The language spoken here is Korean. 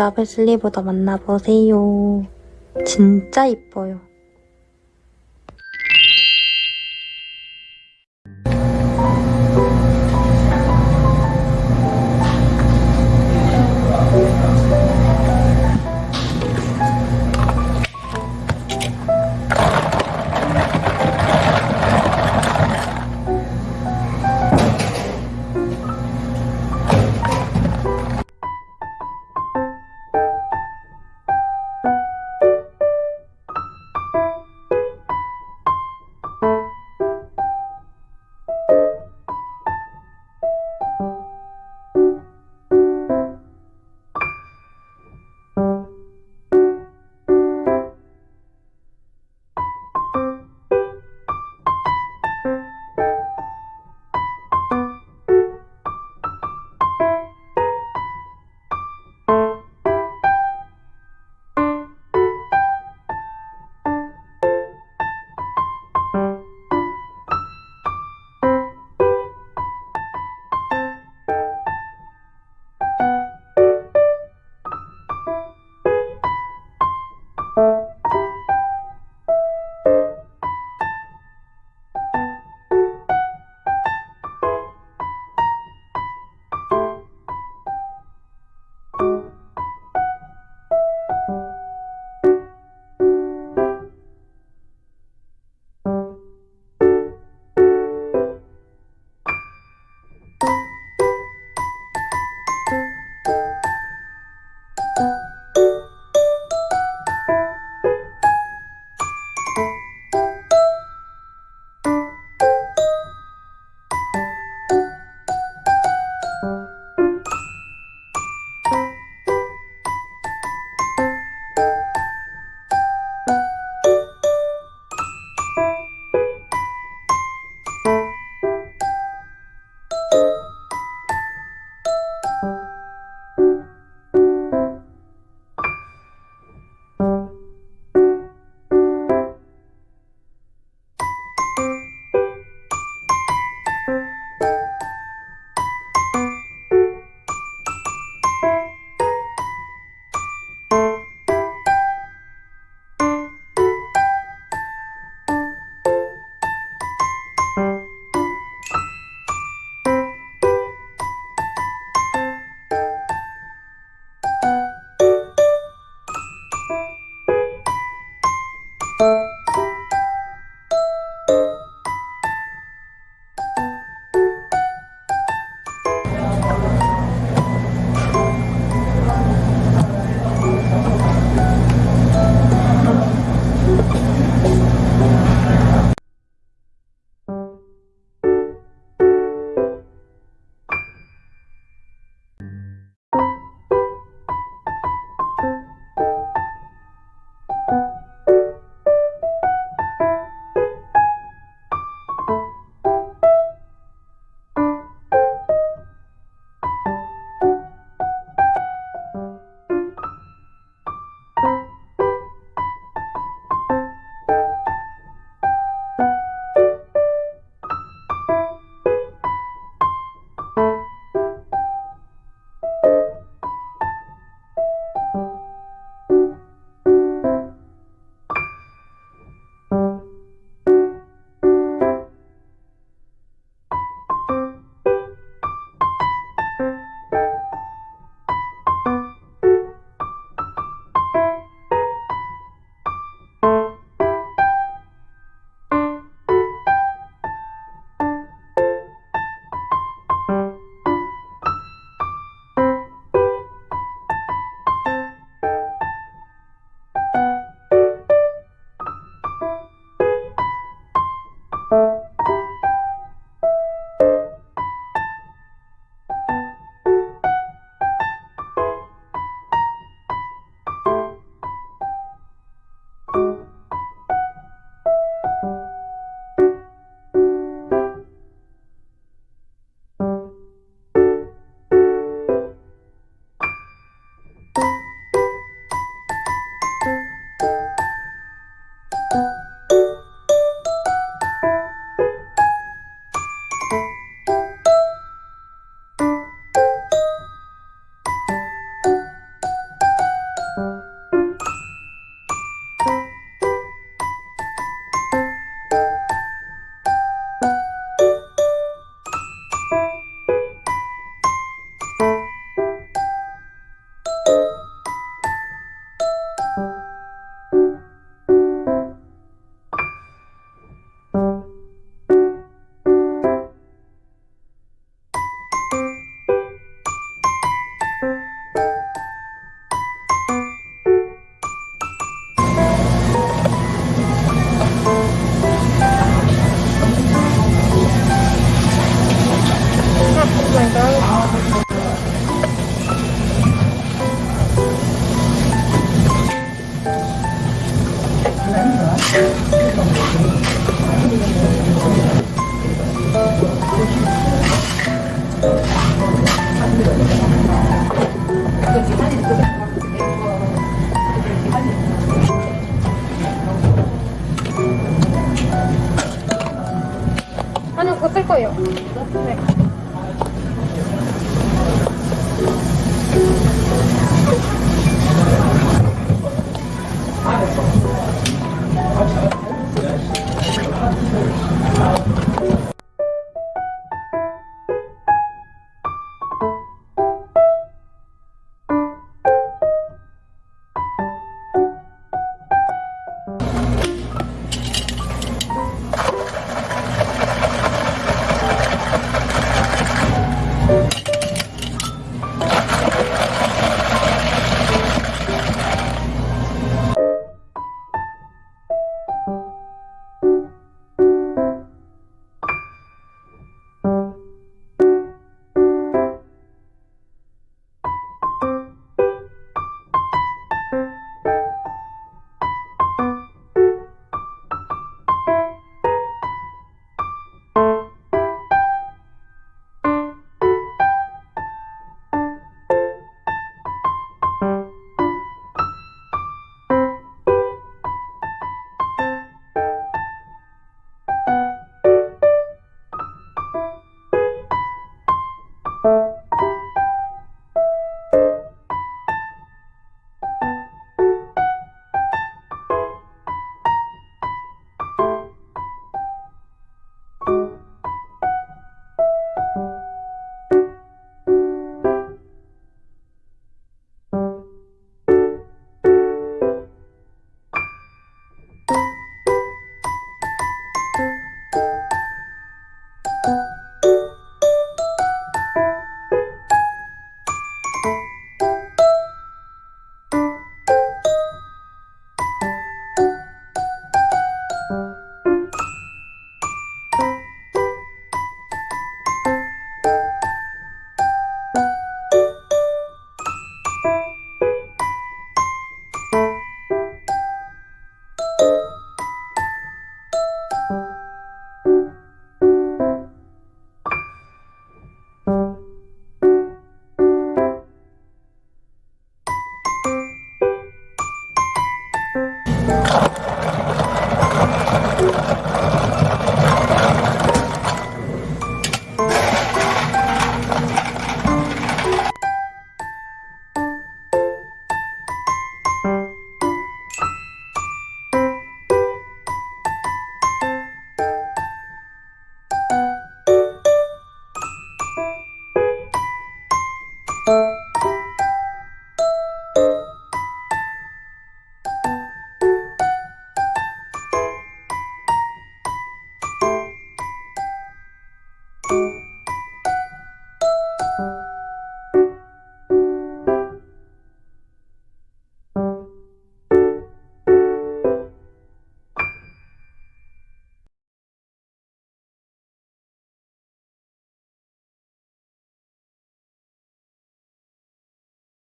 리유저블 슬리브도 만나보세요. 진짜 이뻐요.